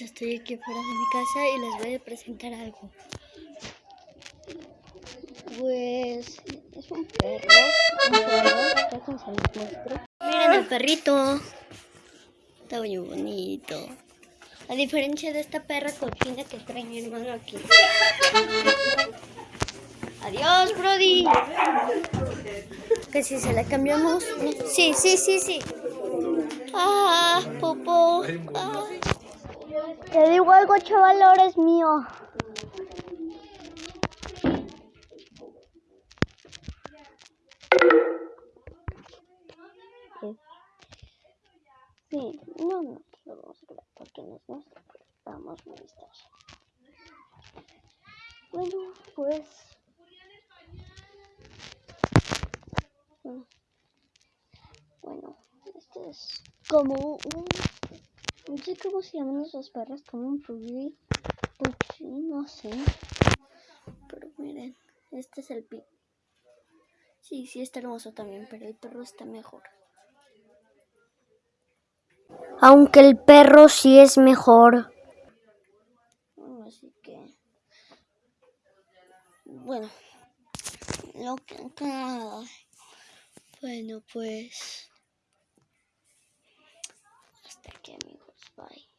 Estoy aquí fuera de mi casa y les voy a presentar algo. Pues es un perro. Un perro. Miren el perrito. Está muy bonito. A diferencia de esta perra cochina que trae mi hermano aquí. Adiós, Brody. Que si se la cambiamos. Sí, sí, sí, sí. Ah, popo. Ah. Te digo algo, chaval, es mío. Sí, no, no, lo vamos a crear porque no es nuestro, pero vamos muy distancia. Bueno, pues. mm, Bueno, este es como un. No sé cómo se llaman esos perros, como un puggy. Puchi, no sé. Pero miren, este es el pi. Sí, sí, está hermoso también, pero el perro está mejor. Aunque el perro sí es mejor. Bueno, así que. Bueno, lo que. Bueno, pues. Hasta aquí, amigos. Bye.